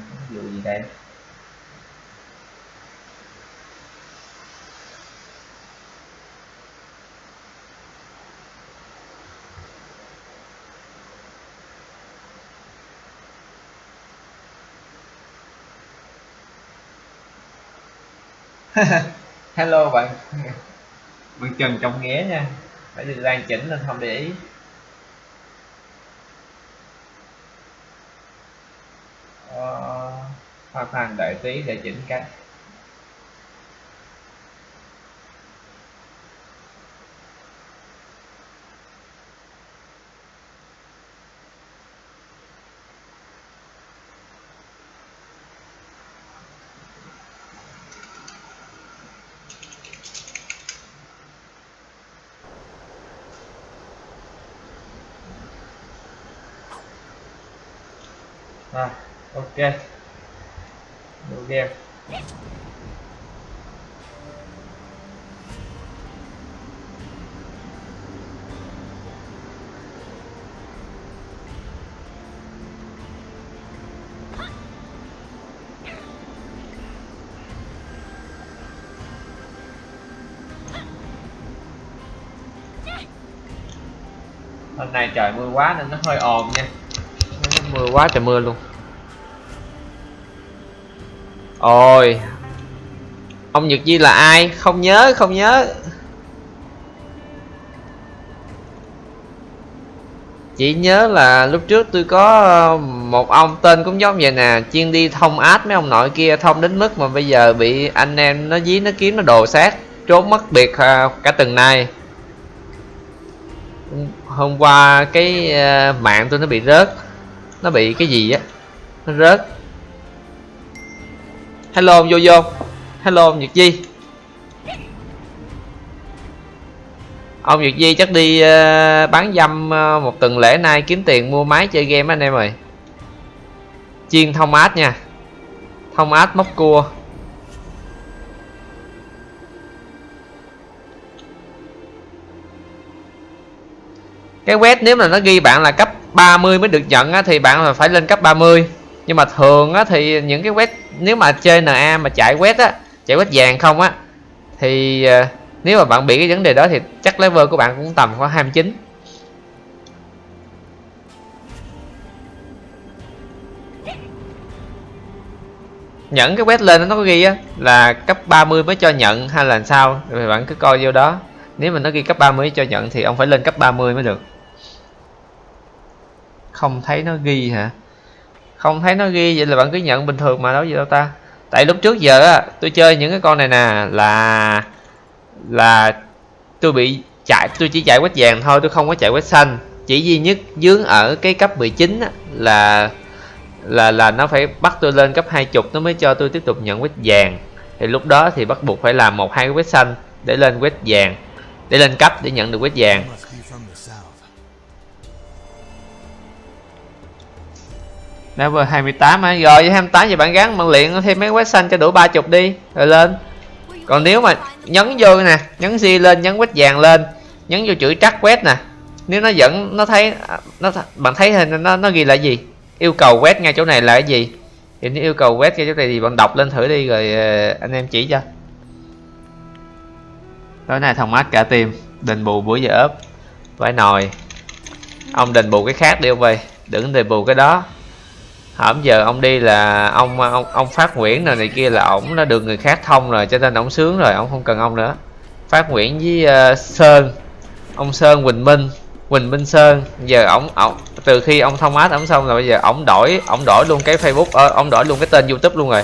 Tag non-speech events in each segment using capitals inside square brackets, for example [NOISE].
ví dụ gì đây? [LAUGHS] Hello bạn. Bạn trần trong nghĩa nha. Phải được đang chỉnh nên không để ý ờ, hoặc khoan đợi tí để chỉnh cái. À ok. New game hôm nay trời mưa quá nên nó hơi ồn nha. Nó mưa quá trời mưa luôn ôi. Ông nhật Di là ai? Không nhớ không nhớ. Chỉ nhớ là lúc trước tôi có ờ, một ông tên cũng giống vậy nè, chuyên đi thông át mấy ông nội kia, thông đến mức mà bây giờ bị anh em nó dí, nó kiếm, nó đồ sát, trốn mất biệt ờ, cả từng nay. Hôm qua cái ờ, mạng tôi nó bị rớt. Nó bị cái gì á? Nó rớt hello vô vô hello nhật di. Ông nhật di chắc đi uh, bán dâm uh, một tuần lễ nay kiếm tiền mua máy chơi game anh em ơi. Chiên thông át nha. Thông át móc cua. Cái web nếu mà nó ghi bạn là cấp 30 mới được nhận á, thì bạn là phải lên cấp 30 nhưng mà thường á, thì những cái quét nếu mà chơi NA mà chạy quét á chạy quét vàng không á thì uh, nếu mà bạn bị cái vấn đề đó thì chắc level của bạn cũng tầm khoảng 29 nhận cái quét lên nó có ghi á là cấp 30 mới cho nhận hay là sao? Thì bạn cứ coi vô đó. Nếu mà nó ghi cấp 30 cho nhận thì ông phải lên cấp 30 mới được. Không thấy nó ghi hả? Không thấy nó ghi vậy là bạn cứ nhận bình thường mà đâu gì đâu ta. Tại lúc trước giờ á tôi chơi những cái con này nè là là tôi bị chạy tôi chỉ chạy quét vàng thôi tôi không có chạy quét xanh. Chỉ duy nhất dướng ở cái cấp 19 á, là là là nó phải bắt tôi lên cấp 20 nó mới cho tôi tiếp tục nhận quét vàng. Thì lúc đó thì bắt buộc phải làm một hai cái quét xanh để lên quét vàng để lên cấp để nhận được quét vàng. Level 28 hả? Rồi, với 28 thì bạn gắn bạn luyện thêm mấy quét xanh cho đủ 30 đi, rồi lên. Còn nếu mà nhấn vô nè, nhấn di lên, nhấn quét vàng lên, nhấn vô chữ trắc quét nè, nếu nó vẫn, nó thấy, nó bạn thấy hình nó nó ghi là gì? Yêu cầu quét ngay chỗ này là cái gì? Thì nếu yêu cầu quét ngay chỗ này thì bạn đọc lên thử đi rồi ờ, anh em chỉ cho. Tối nay thông mát cả tim đền bù bữa giờ ốp. Vải nồi. Ông đền bù cái khác đi ông về đừng đền bù cái đó hổm giờ ông đi là ông ông ông phát nguyễn này này kia là ổng nó được người khác thông rồi cho nên ổng sướng rồi ổng không cần ông nữa. Phát nguyễn với uh, sơn ông sơn quỳnh minh quỳnh minh sơn. Giờ ổng ổng từ khi ông thông át ổng xong rồi bây giờ ổng đổi ổng đổi luôn cái facebook ờ, ổng đổi luôn cái tên youtube luôn rồi.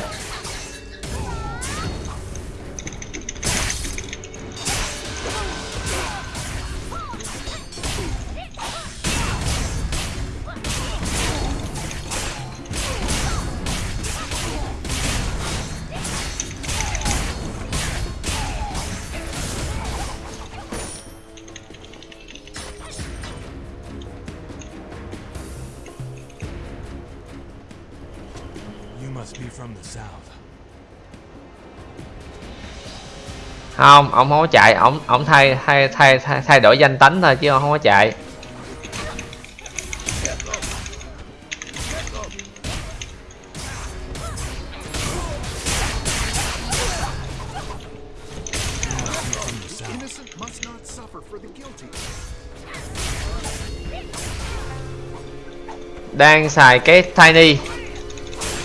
không ông không có chạy. Ông ông thay thay thay thay, thay đổi danh tánh thôi chứ ông không có chạy. Đang xài cái tiny.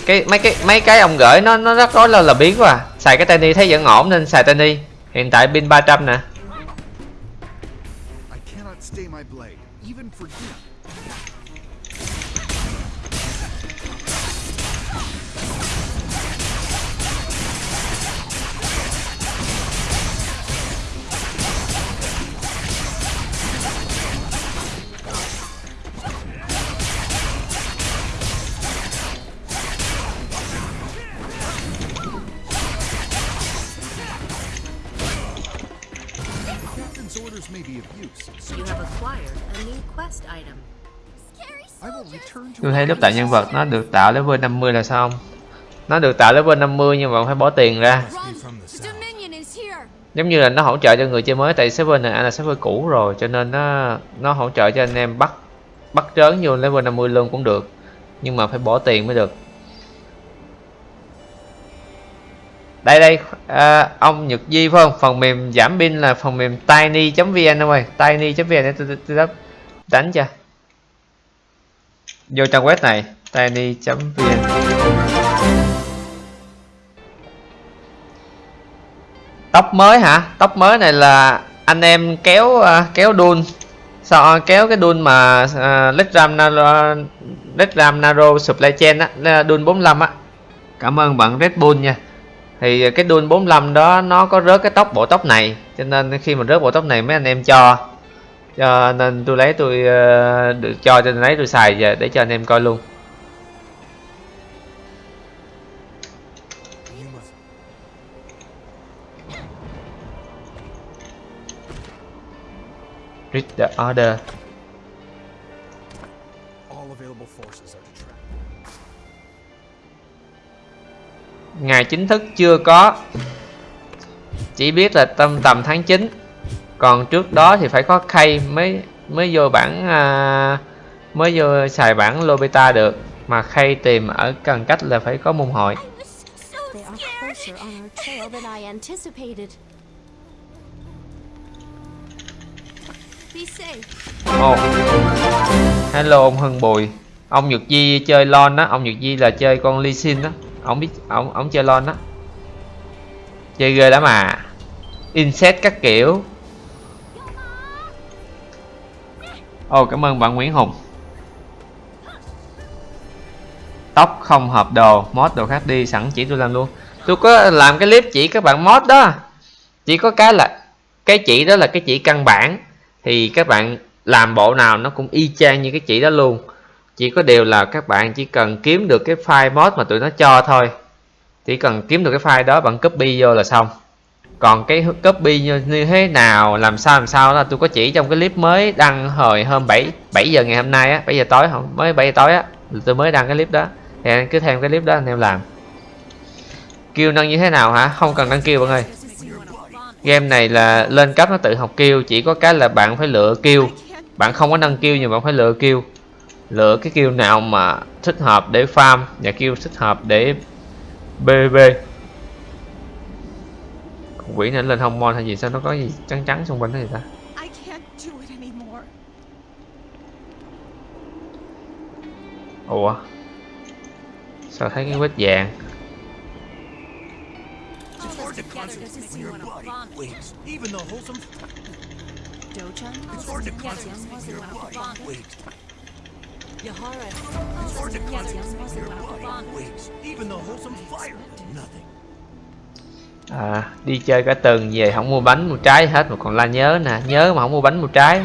Cái mấy cái mấy cái ông gửi nó nó rất có là, là biến quá. À. xài cái tiny thấy vẫn ổn nên xài tiny hiện tại pin 300 nè. Tôi thấy lúc tạo nhân vật nó được tạo level 50 là sao không nó được tạo level 50 nhưng mà phải bỏ tiền ra. Giống như là nó hỗ trợ cho người chơi mới tại server này là server cũ rồi cho nên nó nó hỗ trợ cho anh em bắt bắt trớn vô level 50 luôn cũng được. Nhưng mà phải bỏ tiền mới được đây đây à, ông Nhật Di phải không? Phần mềm giảm pin là phần mềm tiny.vn đâu rồi tiny.vn để tôi, tôi, đánh cho. Vô trang web này tiny.vn tóc mới hả? Tóc mới này là anh em kéo uh, kéo đun. Sao kéo cái đun mà à, uh, Letram Naro Letram Naro Supply Chain á đun 45 á. Cảm ơn bạn Red Bull nha thì cái đun 45 đó, nó có rớt cái tóc, bộ tóc này. Cho nên khi mà rớt bộ tóc này, mấy anh em cho. Cho nên tôi lấy tôi ờ, được cho cho nên lấy tôi xài về để cho anh em coi luôn. Read the order. Ngày chính thức chưa có. Chỉ biết là tầm tầm tháng 9 còn trước đó thì phải có khay mới mới vô bản à, mới vô xài bản Lobita được. Mà khay tìm ở gần cách là phải có môn hội. Ồ. Hello ông Hưng Bùi. Ông Nhật Di chơi lon đó. Ông Nhật Di là chơi con Lee Sin đó Ông biết ông ông chơi lon đó. Chơi ghê lắm mà Insect các kiểu. Oh cảm ơn bạn Nguyễn Hùng. Tóc không hợp đồ, Mod đồ khác đi, sẵn chỉ tôi làm luôn. Tôi có làm cái clip chỉ các bạn mod đó. Chỉ có cái là Cái chỉ đó là cái chỉ căn bản. Thì các bạn làm bộ nào nó cũng y chang như cái chỉ đó luôn chỉ có điều là các bạn chỉ cần kiếm được cái file mod mà tụi nó cho thôi. Chỉ cần kiếm được cái file đó bạn copy vô là xong. Còn cái copy như, như thế nào làm sao làm sao là tôi có chỉ trong cái clip mới đăng hồi hôm 7 7 giờ ngày hôm nay á 7 giờ tối không mới 7 giờ tối á tôi mới đăng cái clip đó. Thì anh cứ thêm cái clip đó anh em làm. Kêu nâng như thế nào hả? Không cần đăng kêu bạn ơi. Game này là lên cấp nó tự học kêu chỉ có cái là bạn phải lựa kêu. Bạn không có nâng kêu nhưng bạn phải lựa kêu lựa cái kêu nào mà thích hợp để farm và kêu thích hợp để bb quỷ này lên hông mon hay gì sao nó có gì trắng trắng xung quanh đó vậy ta? I can't do it anymore. ủa? Sao thấy cái vết vàng? Wait, even the wholesome Dochan It's hard to concentrate your body. Wait, Yahara. it's hard to concentrate your body. Wait, even the wholesome fire. Nothing. à, đi chơi cả tuần về không mua bánh mua trái hết mà còn la nhớ nè nhớ mà không mua bánh mua trái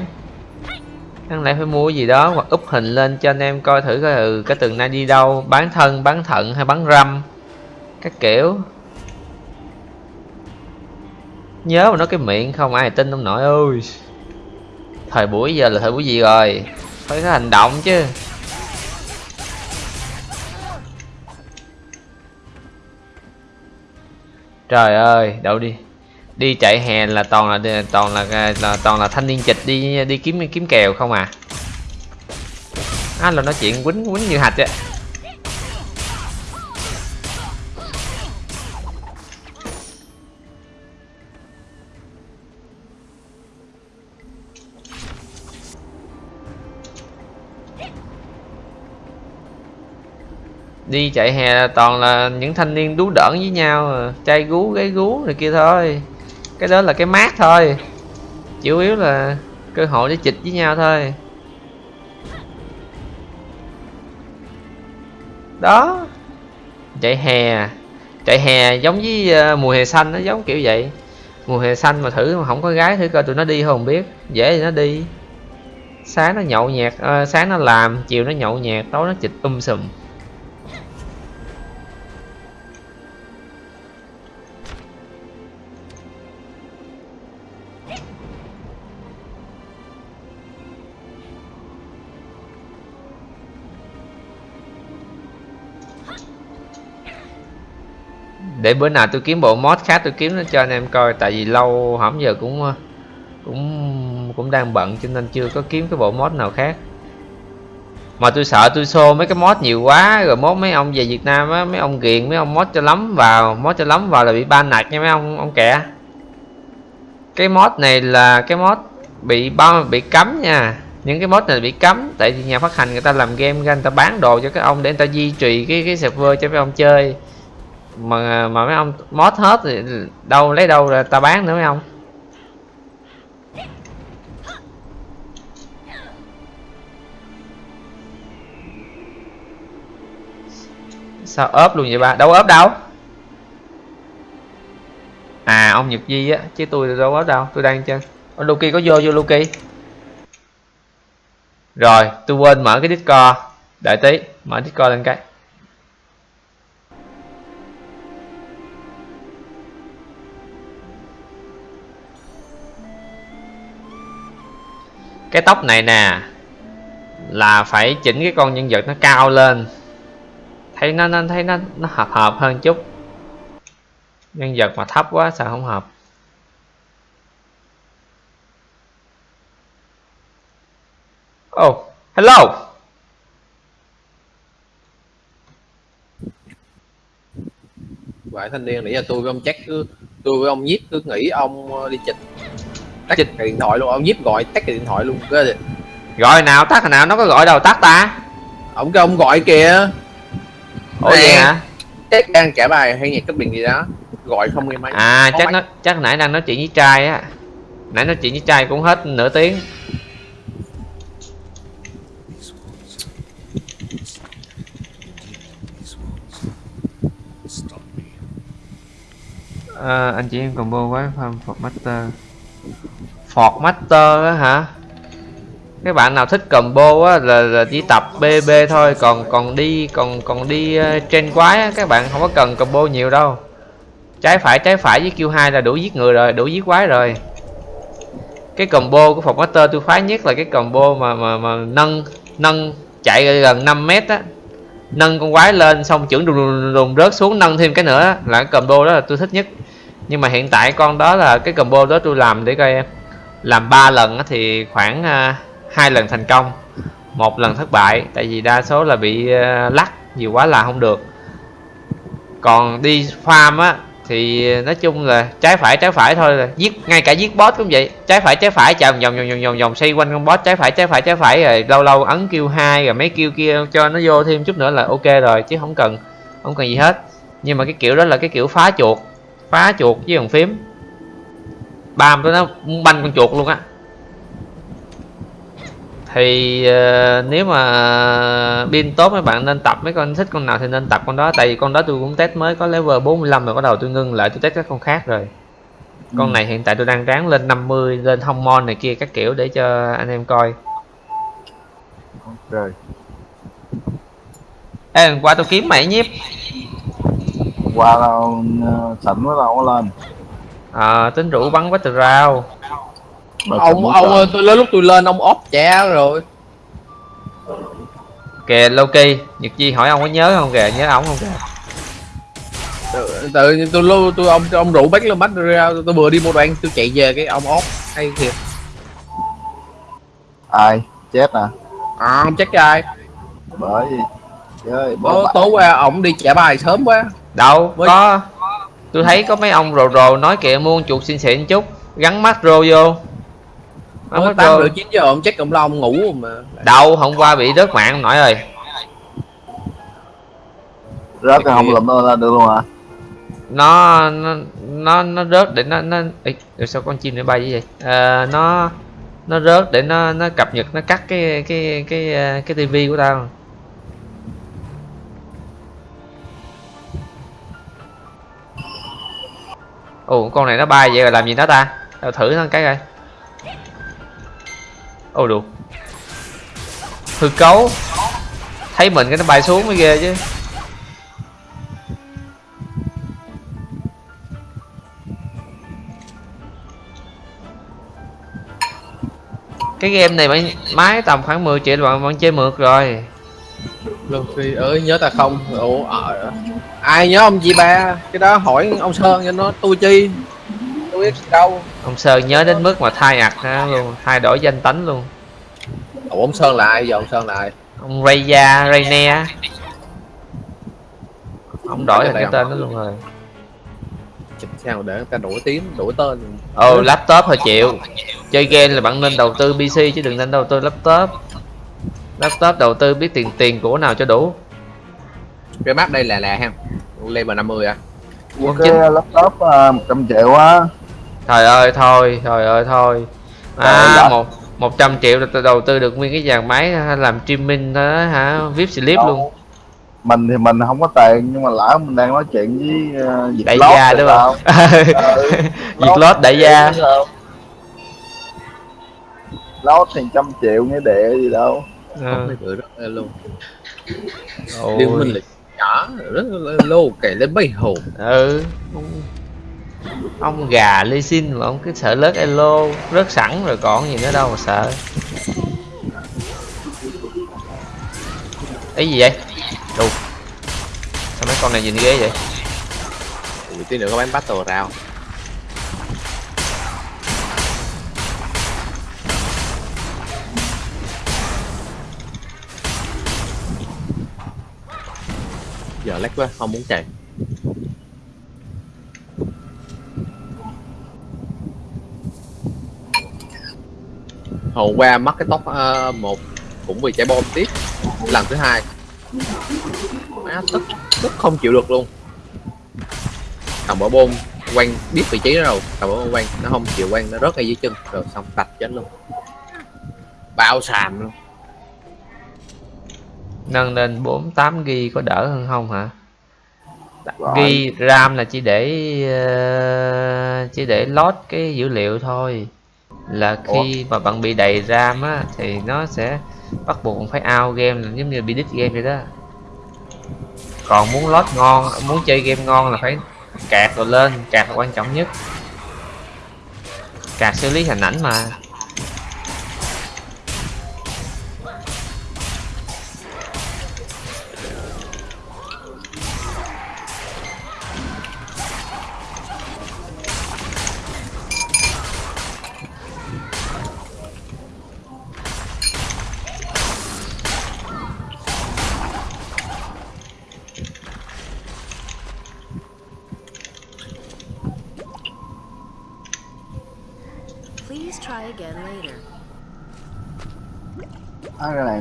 đáng lẽ phải mua gì đó hoặc úp hình lên cho anh em coi thử coi ừ cái tuần nay đi đâu bán thân bán thận hay bán răm các kiểu nhớ mà nói cái miệng không ai tin ông nội ơi thời buổi giờ là thời buổi gì rồi phải có hành động chứ. Trời ơi đậu đi. Đi chạy hè là toàn là toàn là, là toàn là thanh niên chịch đi đi kiếm kiếm kèo không à? Á là nói chuyện quýnh quýnh như hạch vậy. Đi chạy hè là toàn là những thanh niên đú đỡn với nhau trai gú gái gú này kia thôi. Cái đó là cái mát thôi. Chủ yếu là cơ hội để chịch với nhau thôi. Đó chạy hè. Chạy hè giống với ờ, mùa hè xanh nó giống kiểu vậy. Mùa hè xanh mà thử mà không có gái thử coi tụi nó đi không biết. Dễ thì nó đi. Sáng nó nhậu nhẹt à, sáng nó làm chiều nó nhậu nhẹt tối nó chịch um sùm. Để bữa nào tôi kiếm bộ mod khác tôi kiếm nó cho anh em coi, tại vì lâu hổm giờ cũng ờ, cũng cũng đang bận cho nên chưa có kiếm cái bộ mod nào khác. Mà tôi sợ tôi xô mấy cái mod nhiều quá, rồi mod mấy ông về Việt Nam á, mấy ông ghiền mấy ông mod cho lắm vào, mod cho lắm vào là bị ban nạt nha mấy ông ông kẻ. Cái mod này là cái mod bị bao bị cấm nha. Những cái mod này bị cấm, tại vì nhà phát hành người ta làm game ra người ta bán đồ cho các ông để người ta duy trì cái cái server cho mấy ông chơi mà mà mấy ông mod hết thì đâu, lấy đâu ra ta bán nữa mấy ông. Sao ốp luôn vậy ba? Đâu ốp đâu. À ông nhật di á, chứ tôi đâu ốp đâu, tôi đang chơi ông Luki có vô vô Luki rồi, tôi quên mở cái discord. Đợi tí, mở discord lên cái. Cái tóc này nè, là phải chỉnh cái con nhân vật nó cao lên. Thấy nó nó, thấy nó nó hợp hợp hơn chút. Nhân vật mà thấp quá sao không hợp? Oh hello. Vậy thanh niên nãy giờ tôi với ông chắc cứ, tôi với ông nhiếp cứ nghĩ ông ờ, đi chịch tắt cái điện thoại luôn ông nhiếp gọi tắt cái điện thoại luôn cái gọi nào tắt nào nó có gọi đâu tắt ta. Ông cái ông gọi kìa. Ủa vậy hả? chắc đang trả bài hay nhạc cấp điện gì đó. Gọi không nghe máy. À Có chắc máy. nó chắc nãy đang nói chuyện với trai á. Nãy nói chuyện với trai cũng hết nửa tiếng. Ờ, anh chị em combo quá farm Ford Master Ford Master á hả? Các bạn nào thích combo á là, là chỉ tập BB thôi còn còn đi còn còn đi uh, trên quái á, các bạn không có cần combo nhiều đâu. Trái phải trái phải với Q2 là đủ giết người rồi đủ giết quái rồi. Cái combo của Ford Master tôi phái nhất là cái combo mà mà mà nâng nâng chạy gần 5 mét á. Nâng con quái lên xong chưởng đùng đùng đùng rớt xuống nâng thêm cái nữa là cái combo đó là tôi thích nhất. Nhưng mà hiện tại con đó là cái combo đó tôi làm để coi em làm 3 lần á thì khoảng à, hai lần thành công, một lần thất bại, tại vì đa số là bị à, lắc, nhiều quá là không được. Còn đi farm á thì nói chung là trái phải trái phải thôi là giết, ngay cả giết boss cũng vậy. Trái phải trái phải, chào, vòng vòng vòng vòng vòng, xoay quanh con boss, trái phải trái phải trái phải, rồi lâu lâu ấn kêu hai, rồi mấy kêu kia cho nó vô thêm chút nữa là ok rồi, chứ không cần không cần gì hết. Nhưng mà cái kiểu đó là cái kiểu phá chuột phá chuột với bàn phím bam nó muốn banh con chuột luôn á. Thì ờ, nếu mà pin tốt mấy bạn nên tập mấy con thích con nào thì nên tập con đó. Tại vì con đó tôi cũng test mới có level 45 rồi bắt đầu tôi ngưng lại tôi test các con khác rồi. Con này hiện tại tôi đang ráng lên 50 lên thông mon này kia các kiểu để cho anh em coi. Rồi. Ê, qua tôi kiếm mày nhiếp qua đâu ờ, mới đâu có lên à, tính rủ bắn quá từ rau ông ông ơi, tôi lúc tôi lên ông ốp trẻ rồi. Kìa Loki Nhật Di hỏi ông có nhớ không kìa nhớ ổng không kìa? Tự, tự nhiên tôi lưu tôi ông ông rủ bách lên bách ra tôi vừa đi một đoạn tôi chạy về cái ông ốp hay thiệt. Ai? Chết nè à ông chắc ai. Bởi vì bố tối qua ổng đi trả bài sớm quá. Đâu? Với- có tôi thấy có mấy ông rồ rồ nói kìa mua con chuột xịn xịn chút. Gắn mắt rô vô. Tối mắt tám rô. rưỡi chín giờ ông chắc ông lo ông ngủ mà. Đâu hôm qua bị rớt mạng ông nội ơi. Rớt cái không lụm nó lên được luôn à nó nó nó nó rớt để nó nó Ê, sao con chim nó bay như vậy? Ờ, nó nó rớt để nó nó cập nhật nó cắt cái cái cái ờ, cái tivi của tao ồ, con này nó bay vậy rồi làm gì nó ta? Tao thử nó cái coi. Ồ, được. Hư cấu. Thấy mình cái nó bay xuống mới ghê chứ. Cái game này máy tầm khoảng 10 triệu bạn vẫn chơi mượt rồi. Luffy ơi nhớ ta không? Ủa ờ, ai nhớ ông chị ba cái đó hỏi ông sơn cho nó tôi chi? Tôi biết gì đâu. Ông sơn nhớ đến mức mà thay ặt ha luôn thay đổi danh tánh luôn. Ủa ông sơn là ai giờ ông sơn là ai? Ông Raya Rayne ông đổi Đây cái tên đó luôn rồi. Chụp sao để người ta đổi tiếng đổi tên. Ồ laptop thôi chịu. Chơi game là bạn nên đầu tư PC chứ đừng nên đầu tư laptop laptop đầu tư biết tiền tiền của nào cho đủ? Cái map đây là là ha. Level 50 à. Quân cái chính laptop uh, 100 triệu á trời ơi thôi trời ơi thôi. À ơi. một một trăm triệu là đầu tư được nguyên cái dàn máy làm streaming đó hả? Vip slip Đâu. luôn. Mình thì mình không có tiền nhưng mà lỡ mình đang nói chuyện với uh, Việt đại Lót gia đúng không? Ừ. [LAUGHS] Việt lót đại gia. Lót thì trăm triệu nghĩa địa gì đâu Ờ. mấy bữa rất là luôn Ôi. liên minh là nhỏ rất là lô kể lên mấy hồn. Ừ. Ông, gà lê xin mà ông cứ sợ lớt elo rớt sẵn rồi còn gì nữa đâu mà sợ. Ấy gì vậy? Đù. sao mấy con này nhìn ghê vậy? Tí nữa có bán battle rao lách quá không muốn chạy. Hôm qua mất cái tóc ờ, một cũng vì chạy bom tiếp. Lần thứ hai. Má tức tức không chịu được luôn. Cầm bỏ bom quanh biết vị trí đó rồi. Cầm bỏ bom quanh nó không chịu quanh nó rớt ngay dưới chân. Rồi xong tạch chết luôn. Bao sàm luôn nâng lên 48 gb có đỡ hơn không hả? Rồi. ghi ram là chỉ để ờ, chỉ để load cái dữ liệu thôi. Là khi mà bạn bị đầy ram á thì nó sẽ bắt buộc phải out game là giống như bị đít game vậy đó. Còn muốn load ngon muốn chơi game ngon là phải cạc rồi lên cạc là quan trọng nhất. Cạc xử lý hình ảnh mà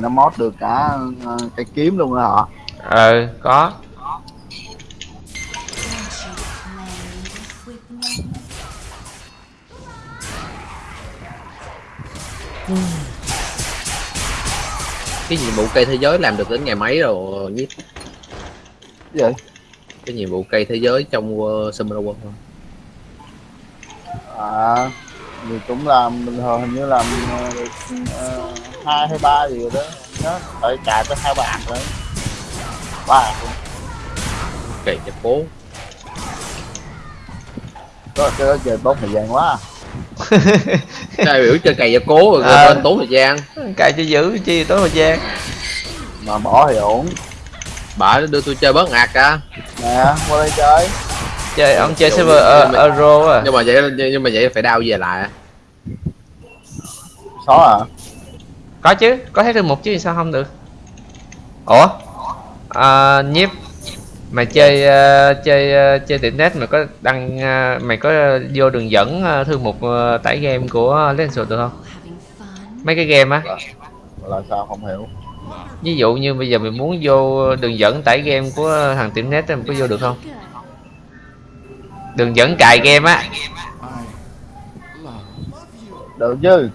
nó mod được cả ờ, cái kiếm luôn đó hả? Ờ có. Cái nhiệm vụ cây thế giới làm được đến ngày mấy rồi cái gì? Cái nhiệm vụ cây thế giới trong uh, Summer World không? À thì cũng làm bình thường hình như làm được ờ, hai hay ba gì đó. Nhớ phải chạy tới hai hạt rồi ba hạt luôn. Kệ cho cố. Có cái đó chơi tốn thời gian quá. [LAUGHS] À. đại biểu chơi cày cho cố rồi bên tốn thời gian. Cài cho giữ chi tối thời gian. Mà bỏ thì ổn. Bà đưa tôi chơi bớt ngạc cả. Nè qua đây chơi. Chơi ông chơi server ờ, mà- euro à nhưng mà vậy nhưng mà vậy phải đau về lại. Xóa à có chứ có thấy thư mục chứ sao không được? Ủa? À, nhiếp mày chơi ờ, chơi ờ, chơi tiệm net mày có đăng ờ, mày có vô đường dẫn ờ, thư mục ờ, tải game của Lenswood được không? Mấy cái game á? Là sao không hiểu. Ví dụ như bây giờ mình muốn vô đường dẫn tải game của thằng tiệm net mình có vô được không? Đường dẫn cài game á. Được chứ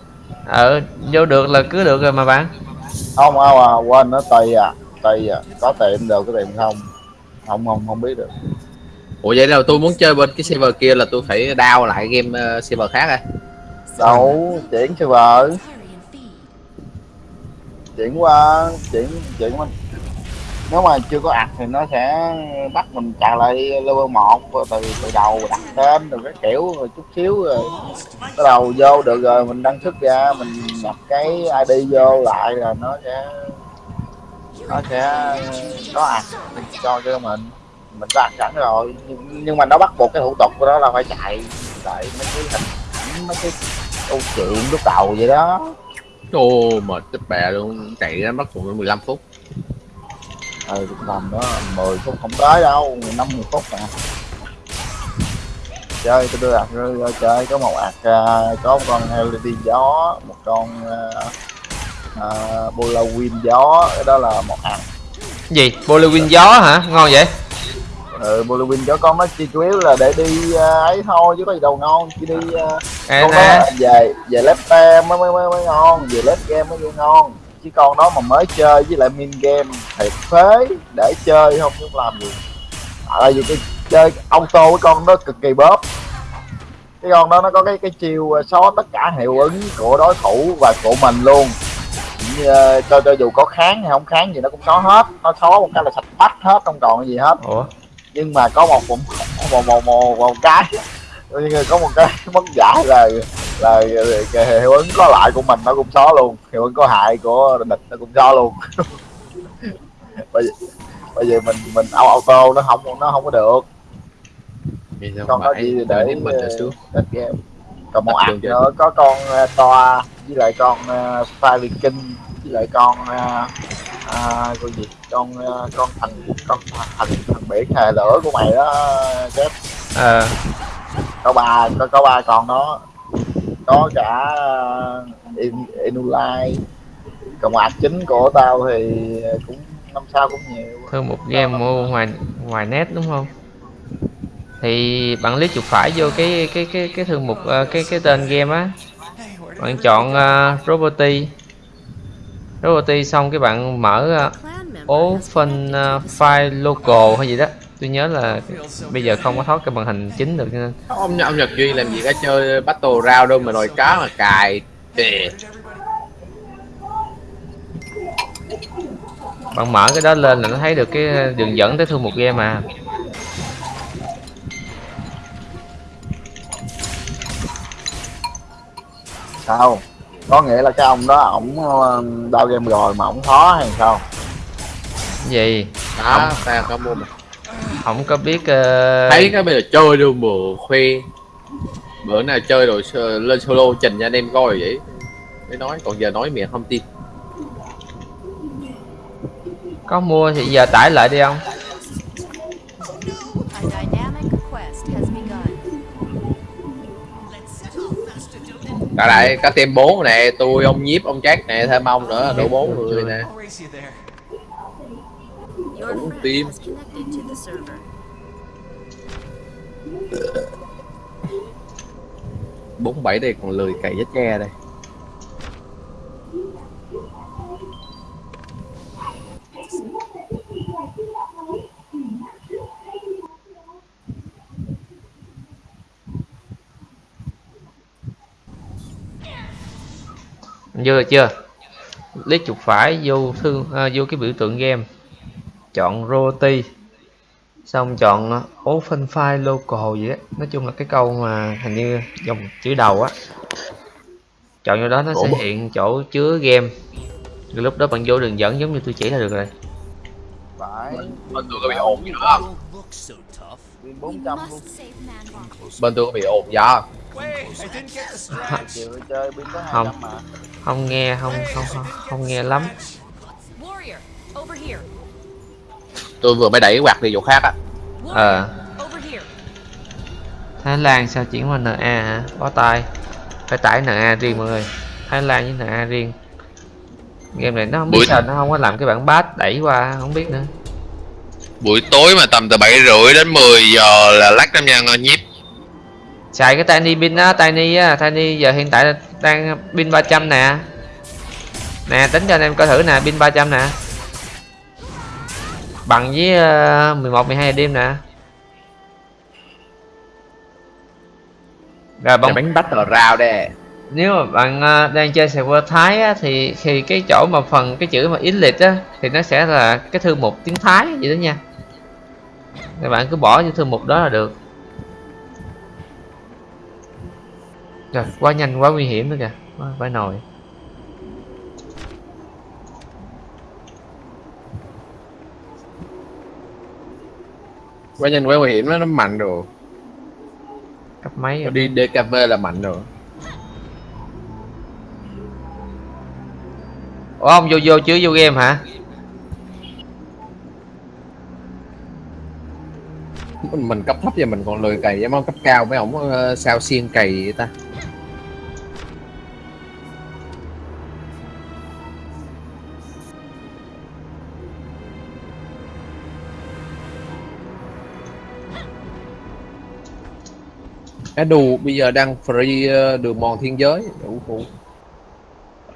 ờ vô được là cứ được rồi mà bạn. Không không à quên nó tùy à tùy à có tiệm được có tiệm không? Không không không biết được. Ủa vậy là tôi muốn chơi bên cái server kia là tôi phải down lại game uh, server khác à? Đâu chuyển server. Chuyển qua chuyển chuyển qua nếu mà chưa có ạc thì nó sẽ bắt mình chạy lại level 1 từ từ đầu đặt tên rồi cái kiểu rồi chút xíu rồi bắt đầu vô được rồi mình đăng xuất ra mình nhập cái id vô lại là nó sẽ nó sẽ có ạc cho cho mình. Mình có ạc sẵn rồi nhưng, nhưng mà nó bắt buộc cái thủ tục của đó là phải chạy lại mấy cái hình ảnh mấy cái câu chuyện lúc đầu vậy đó. Ô mệt chết bè luôn chạy ra mất cũng 15 phút ừ tầm đó 10 phút không tới đâu 50 phút à. Chơi tôi đưa ạc rơi chơi có một ạc à, có một con LED gió một con uh, uh, bola win gió cái đó là một ạc. Gì? Bollywood gió hả? Ngon vậy? Ừ bola win gió con nó chỉ chủ yếu là để đi uh, ấy thôi chứ có gì đâu ngon chỉ đi uh, à, con nè. đó về về left game mới mới mới, mới ngon về left game mới vô ngon chứ con đó mà mới chơi với lại min game thiệt phế để chơi không không làm gì. Tại vì cái chơi auto cái con đó cực kỳ bóp. Cái con đó nó có cái cái chiêu ờ, xóa tất cả hiệu ứng của đối thủ và của mình luôn. Như, ờ, cho cho dù có kháng hay không kháng gì nó cũng xóa hết. Nó xóa một cái là sạch bách hết không còn gì hết. Ủa? Nhưng mà có một một [LAUGHS] một một một, một cái mà có một cái [LAUGHS] mất dạy là là cái hiệu ứng có lại của mình nó cũng xóa luôn. Hiệu ứng có hại của địch nó cũng xóa luôn. Bây giờ bây giờ mình mình au auto nó không nó không có được. Sao con chỉ phải để đến mình xuống test game. Còn một chơi. nữa có con ờ, toa với lại con uh, Fire Viking với lại con uh, uh, con gì? Con ờ, con thần con thần thần biển hề lửa của mày đó chết ờ có ba có có ba con đó. Có cả uh, In, Inulai. Còn ạc chính của tao thì cũng năm sao cũng nhiều. Thương một game mua ngoài ngoài net đúng không? Thì bạn click chuột phải vô cái cái cái cái thư mục ờ, cái cái tên game á. Bạn chọn uh, Roboty. Roboty xong cái bạn mở uh, Open uh, File Local hay gì đó tôi nhớ là bây giờ không có thoát cái màn hình chính được cho nên. Ông ông Nhật Duy làm gì có chơi battle round đâu mà nồi cá mà cài Đè. bạn mở cái đó lên là nó thấy được cái đường dẫn tới thư mục game mà. Sao? Có nghĩa là cái ông đó ổng ờ, đao game rồi mà ổng khó hay sao? Gì? Đó ta có mua mà không có biết ờ, thấy cái bây giờ chơi đâu mà khoe bữa nào chơi rồi lên solo trình cho anh em coi vậy mới nói còn giờ nói miệng không tin có mua thì giờ tải lại đi không. Cả lại có team 4 nè, tôi ông nhiếp ông Jack nè, thêm ông nữa, đủ bốn người nè. Friend tim. bốn bảy đây còn lười cày vết tre đây. vô rồi chưa lấy chuột phải vô thư à, vô cái biểu tượng game chọn roti xong chọn ờ, open file local gì á nói chung là cái câu mà hình như dòng chữ đầu á chọn vô đó nó sẽ hiện chỗ chứa game rồi lúc đó bạn vô đường dẫn giống như tôi chỉ là được rồi Bên tôi có bị ồn gì nữa không? Don't look so tough. pin We 400 luôn must save Manbot. Bên tôi có bị ồn pin có Không. 200 mà không nghe không không không, không nghe lắm. Tôi vừa mới đẩy quạt đi chỗ khác á. Ờ. Here. Thái Lan sao chuyển qua NA hả? Bó tay. Phải tải NA riêng mọi người. Thái Lan với NA riêng. Game này nó không biết Buổi- sao nó không có làm cái bản bát đẩy qua không biết nữa. Buổi tối mà tầm từ 7 rưỡi đến 10 giờ là lắc năm nha ngon nhiếp xài cái tiny pin á tiny á. Tiny giờ hiện tại đang pin 300 nè. Nè tính cho anh em coi thử nè pin 300 nè bằng với uh, 11 12 đêm nè. Rồi bóng bánh bắt rau đây nếu mà bạn ờ, đang chơi server Thái á, thì thì cái chỗ mà phần cái chữ mà English á thì nó sẽ là cái thư mục tiếng Thái vậy đó nha. Các bạn cứ bỏ vô thư mục đó là được. Rồi quá nhanh quá nguy hiểm nữa kìa. Quá- phải nồi quá nhanh quá nguy hiểm nó nó mạnh rồi cấp mấy rồi. đi DKV là mạnh rồi ủa ông vô vô chứ vô game hả? Mình, mình cấp thấp và mình còn lười cày với cấp cao mấy ổng ờ, sao xiên cày vậy ta Edu bây giờ đang free ờ, đường mòn thiên giới đủ phụ.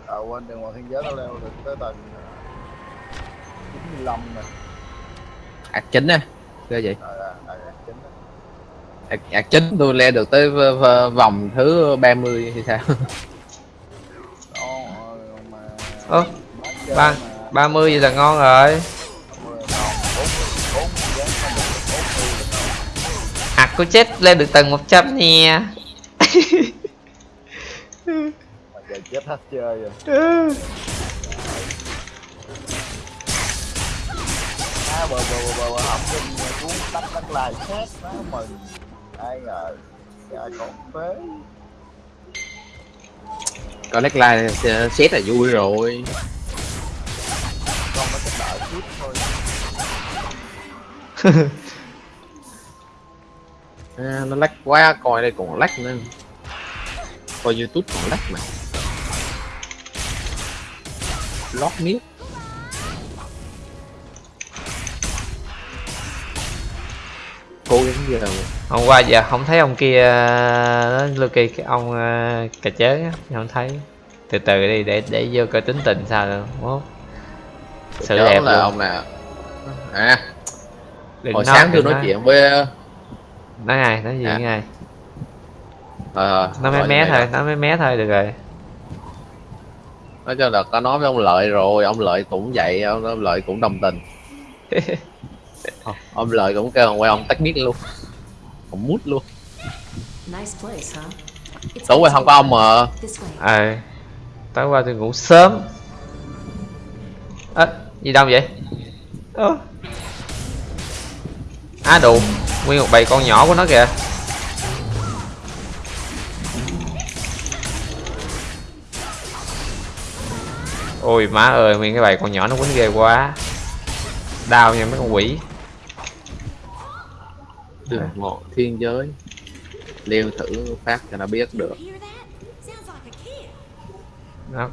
Ờ, quên đường ngoài thiên giới nó leo được tới tầng ờ, 95 nè. Ạc chính á Ghê vậy. Chính đó. ạc, ạc chính tôi leo được tới v- v- vòng thứ 30 hay sao? Ờ, ơ ba mà 30 vậy là ngon rồi của chết lên được tầng 100 nè. Mà giờ chết hết chơi rồi. À, bờ bờ bờ bờ, bờ học sinh cuốn tắt tắt lại xét nó mừng. Ai ngờ ra còn phế. Có lách like xét là vui rồi. Con nó chỉ đợi chút thôi [LAUGHS] à, nó lách quá coi đây còn lách nữa. Coi youtube còn lách mà. Lót miết cố gắng giờ hôm qua giờ không thấy ông kia đó Lucky cái ông uh, cà chớn á không thấy. Từ từ đi để để vô coi tính tình sao rồi mốt sự Chớ đẹp là luôn. ông nào? À. Đừng hồi nói, sáng tôi đừng nói chuyện với nói ai nói gì À. ai ờ nó mé như thôi nó mấy mé thôi được rồi. Nói cho là có nói với ông lợi rồi ông lợi cũng vậy ông, ông lợi cũng đồng tình. [LAUGHS] Ờ, ông lợi cũng kêu quay ông tách mic luôn. Ông mút luôn. Tối qua không có ông mà This way. ờ tối qua tôi ngủ sớm. Ơ gì đâu vậy? Ơ. Á đủ nguyên một bầy con nhỏ của nó kìa. Ôi má ơi nguyên cái bầy con nhỏ nó quýnh ghê quá. Đau nha mấy con quỷ. Đường ngộ thiên giới. Leo thử phát cho nó biết được. Nó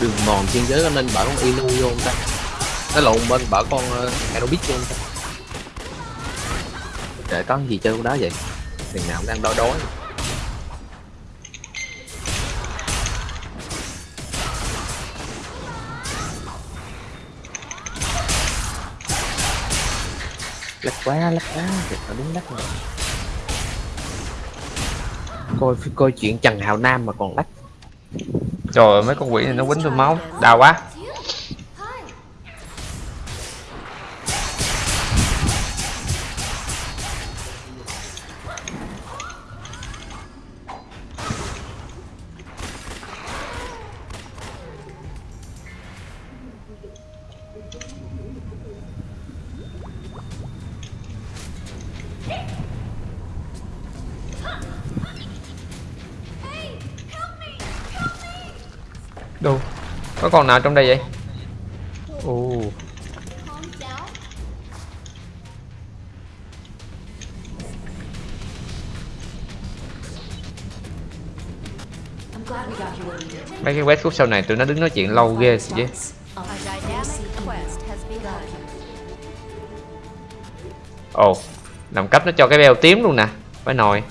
đường mòn thiên giới nên bảo con inu vô không ta? Cái lộn bên bảo con ờ, uh, Aerobic vô không ta? Để có gì chơi con đó vậy? Thằng nào cũng đang đói đói. Lắc quá lắc quá thiệt là đúng lắc rồi. Coi coi chuyện Trần Hào Nam mà còn lắc trời ơi mấy con quỷ này nó quýnh tôi máu. Đau quá. Có con nào trong đây vậy? Ồ. Mấy cái quest khúc sau này tụi nó đứng nói chuyện lâu ghê chứ. A dynamic ồ, làm cấp nó cho cái beo tím luôn nè. Phải nồi.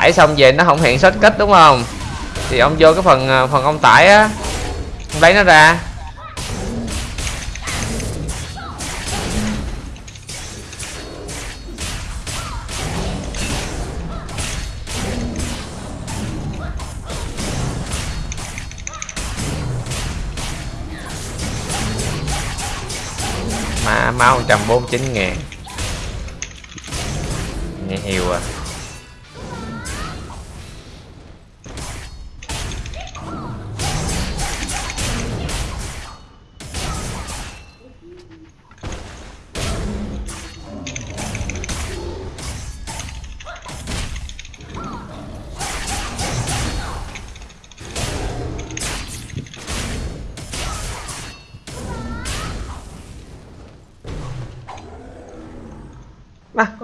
Tải xong về nó không hiện shortcut đúng không? Thì ông vô cái phần ờ, phần ông tải á, ông lấy nó ra. Mà máu 149 ngàn. Nghe hiểu à.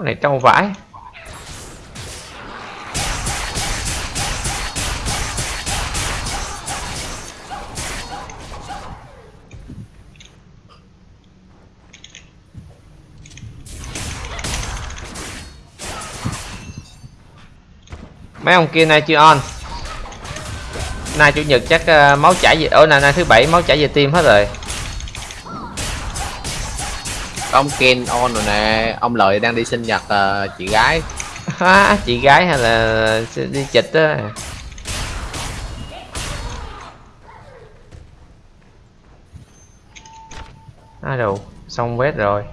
Này trâu vãi. Mấy ông kia nay chưa on? Nay chủ nhật chắc ờ, máu chảy về ở nay, nay thứ bảy máu chảy về tim hết rồi ông Ken on rồi nè. Ông lợi đang đi sinh nhật ờ, chị gái. Á, chị gái hay là đi chịch á? À đồ xong quét rồi.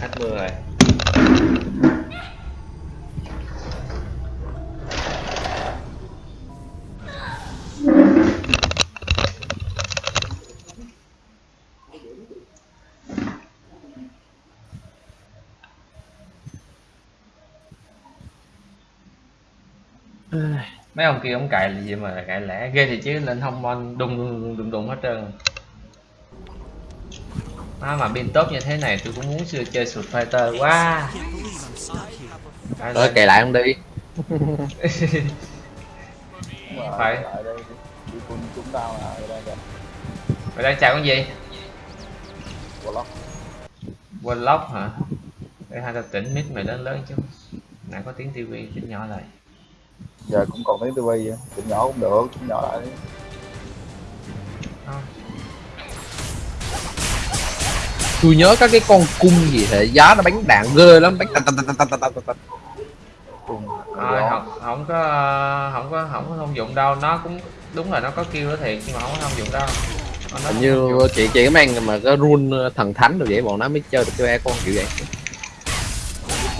Hết mưa rồi mấy ông kia ông cài là gì mà cài lẻ ghê thì chứ lên không mon đùng đùng đùng đùng hết trơn. À, mà pin tốt như thế này tôi cũng muốn xưa chơi sụt fighter quá. Rồi lên. kệ lại ông đi? [LAUGHS] Phải. mày đang chào con gì? Warlock Warlock hả? Để hai tao tỉnh mic mày lớn lớn chứ. Nãy có tiếng tivi chỉnh nhỏ lại giờ cũng còn tiếng tivi chỉnh nhỏ cũng được chỉnh nhỏ lại đi. Tôi nhớ các cái con cung gì hệ giá nó bắn đạn ghê lắm bắn tạch tạch tạch tạch tạch tạch gió. không không có không có không có thông dụng đâu. Nó cũng đúng là nó có kêu đó thiệt nhưng mà không có thông dụng đâu. Nó hình như chị chị cái mang mà cái rune thần thánh rồi vậy bọn nó mới chơi được cái con kiểu vậy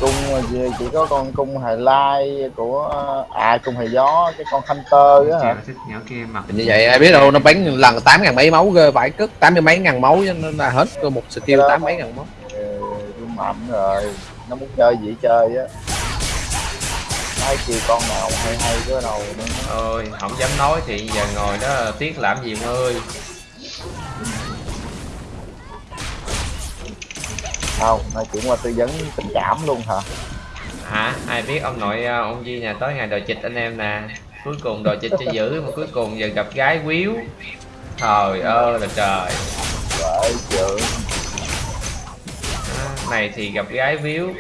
cung mà chỉ, có con cung hài lai của à cung hài gió cái con hunter á hả? Thích nhỏ kia như vậy ai biết đâu nó bắn lần tám ngàn mấy máu ghê phải cất tám mươi mấy ngàn máu nên là hết cơ một skill tám mấy ngàn máu. Ừ, mạnh rồi nó muốn chơi gì chơi á. Nói chi con nào hay hay cái đầu nữa ơi không dám nói thì giờ ngồi đó tiếc làm gì ông ơi không nói chuyện qua tư vấn tình cảm luôn hả? Hả? Ai biết ông nội ờ, ông Di nhà tới ngày đòi chịch anh em nè. Cuối cùng đòi chịch cho giữ mà cuối cùng giờ gặp gái quýu. Trời ơi là trời. Chữ Á, này thì gặp gái víu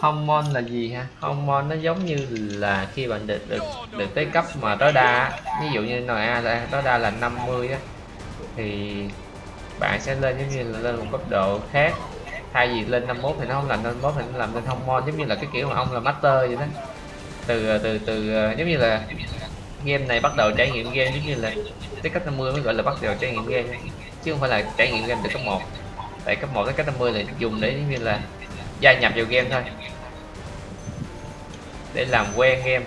hormone là gì ha? Hormone nó giống như là khi bạn được được được tới cấp mà tối đa ví dụ như NA là tối đa là 50 á. Thì bạn sẽ lên giống như là lên một cấp độ khác. Thay vì lên 51 thì nó không làm lên 51 thì nó làm lên hormone, giống như là cái kiểu mà ông là master vậy đó. Từ từ từ ờ, giống như là game này bắt đầu trải nghiệm game giống như là tới cấp 50 mới gọi là bắt đầu trải nghiệm game. Chứ không phải là trải nghiệm game từ cấp 1 tại cấp 1 tới cấp 50 là dùng để giống như là gia nhập vào game thôi. Để làm quen game.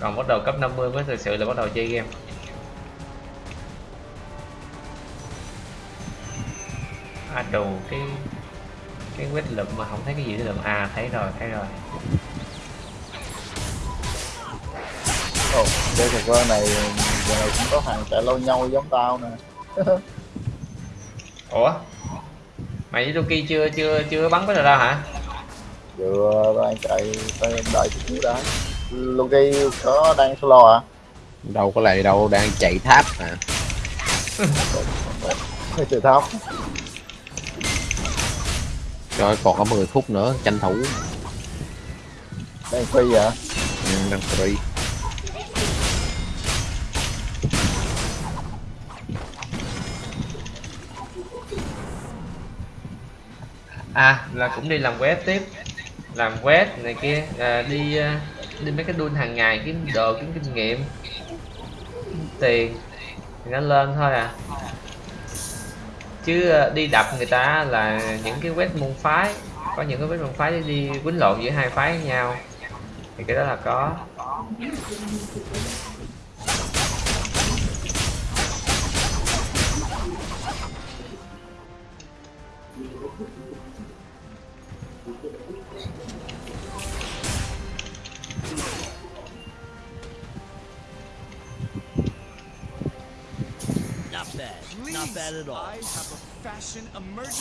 Còn bắt đầu cấp 50 mới thực sự là bắt đầu chơi game. À đồ cái cái quét lượm mà không thấy cái gì để lượm. À thấy rồi thấy rồi. Ồ chơi server này giờ này cũng có thằng chạy lâu nhau giống tao nè. [LAUGHS] Ủa mày với Loki chưa chưa chưa bắn với đâu hả? Vừa đang chạy đang đợi chút xíu đã. Logi có đang solo à đâu có lại đâu đang chạy tháp à hay từ tháp. Rồi còn có 10 phút nữa tranh thủ. Đang phi à ừ, đang free à là cũng đi làm web tiếp. Làm web này kia à, đi à, đi mấy cái đun hàng ngày kiếm đồ kiếm kinh nghiệm. Kiếm tiền. Thì nó lên thôi à. Chứ à, đi đập người ta là những cái web môn phái. Có những cái web môn phái đi quýnh lộn giữa hai phái với nhau. Thì cái đó là có.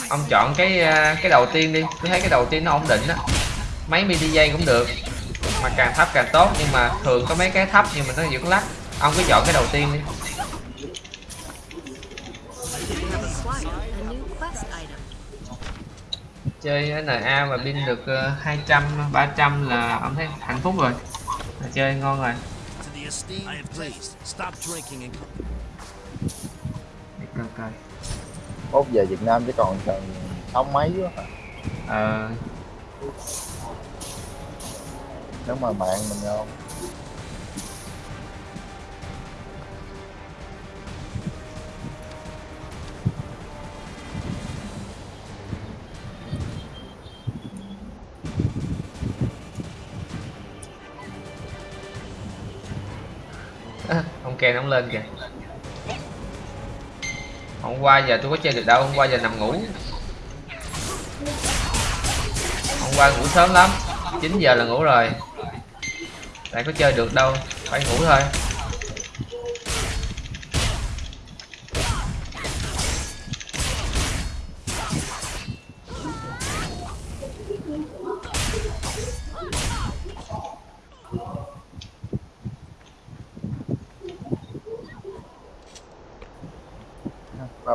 Ông chọn cái à, cái đầu tiên đi. Tôi thấy cái đầu tiên nó ổn định á. Mấy mini dây cũng được. Mà càng thấp càng tốt, nhưng mà thường có mấy cái thấp nhưng mà nó vẫn lắc. Ông cứ chọn cái đầu tiên đi. A chơi NA mà pin được ờ, 200 300 là ông thấy hạnh phúc rồi. Chơi ngon rồi coi. Mốt về Việt Nam chứ còn cần sáu mấy quá. Ờ. Nếu mà bạn mình không à, ông ông lên kìa hôm qua giờ tôi có chơi được đâu, hôm qua giờ nằm ngủ. Hôm qua ngủ sớm lắm 9 giờ là ngủ rồi. Lại có chơi được đâu, phải ngủ thôi.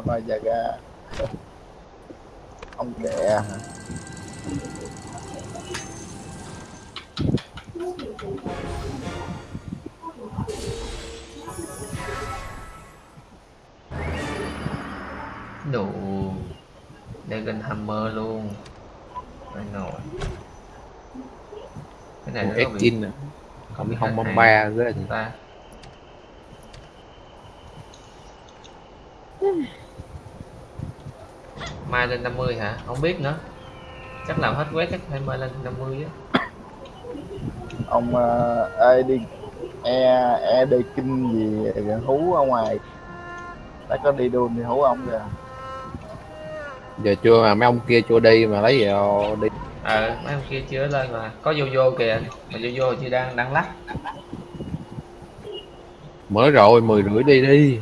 Baba Yaga [LAUGHS] ông kẹ hả? Đủ. Dragon Hammer luôn. Phải nồi cái này một nó có bị nè còn cái hông bom ba rất là ta mai lên 50 hả? Không biết nữa. Chắc làm hết quét chắc phải mai lên 50 á. Ông uh, ê đi e e đi kinh gì gần hú ở ngoài. Đã có đi đun thì hú ông kìa. Giờ chưa mà mấy ông kia chưa đi mà lấy gì đâu đi. Ờ mấy ông kia chưa lên mà. Có vô vô kìa mà vô vô chưa đang đang lắc. Mới rồi mười rưỡi đi đi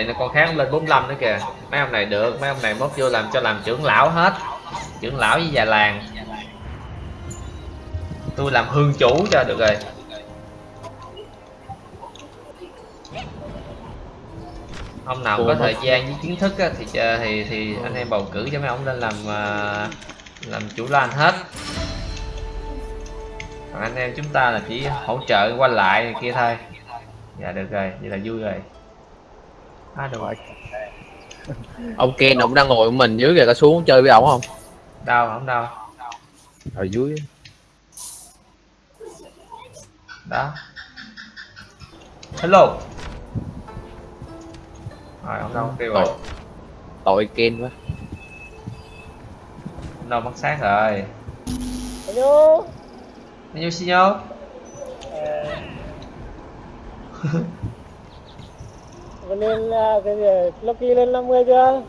liền là con khác lên 45 nữa kìa. Mấy ông này được mấy ông này mốt vô làm cho làm trưởng lão hết. Trưởng lão với già làng. Tôi làm hương chủ cho được rồi. Ông nào Cô có thời gian với kiến thức á, thì thì thì anh em bầu cử cho mấy ông lên làm à, làm chủ lan hết. Còn anh em chúng ta là chỉ hỗ trợ qua lại này kia thôi. Dạ được rồi vậy là vui rồi à, được rồi. Ông Ken ông đang ngồi của mình dưới kìa có xuống chơi với ổng không? Đâu không đâu. Ở dưới. Đó. Hello. Rồi ông đâu tiêu rồi? Tội. Ken quá. Ông đâu mất xác rồi? Hello. nhiêu xin nhau [LAUGHS] lên là cái gì? Lucky lên 50 chưa?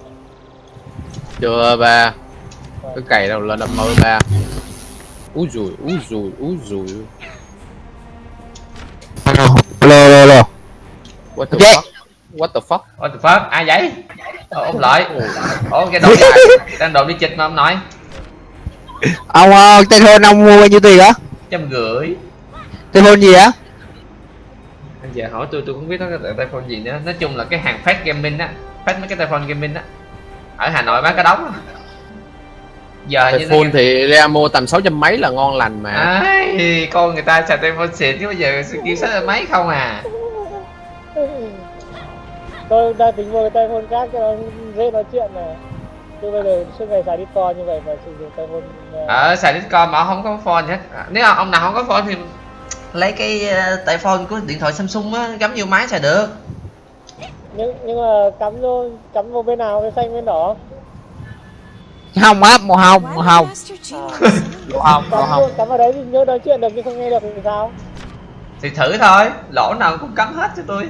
chưa ba cái cày đâu lên năm mươi ba úi rùi úi rùi úi rùi Alo, alo, alo. what the fuck what the fuck What the fuck? Ai vậy? Ồ, ông lợi Ồ, cái đồ dài Đang đồ đi chịch mà ông nội Ông uh, tên hôn ông mua bao nhiêu tiền á? Trăm rưỡi Tên hôn gì á? Giờ hỏi tôi, tôi không biết nó cái tay phone gì nữa. Nói chung là cái hàng phát gaming á Phát mấy cái tay phone gaming á Ở Hà Nội bán cái đống á Giờ như iPhone thì ra mua tầm sáu trăm mấy là ngon lành mà. Ai, con người ta xài tay phone xịn chứ bây giờ kêu sách mấy không à. Tôi đang tính mua cái tay phone khác cho nó dễ nói chuyện này. Chứ bây giờ suốt ngày xài Discord như vậy mà sử dụng tay phone ờ, Ở xài Discord mà không có phone hết. À, Nếu mà ông nào không có phone thì lấy cái ờ, tay phone của điện thoại Samsung á gắm vô máy xài được. Nhưng nhưng mà cắm vô cắm vào bên nào bên xanh bên đỏ? Hồng á, màu hồng, màu hồng. À. [LAUGHS] Màu hồng, màu hồng. vô, cắm vào đấy thì nhớ nói chuyện được nhưng không nghe được thì sao? Thì thử thôi lỗ nào cũng cắm hết cho tôi.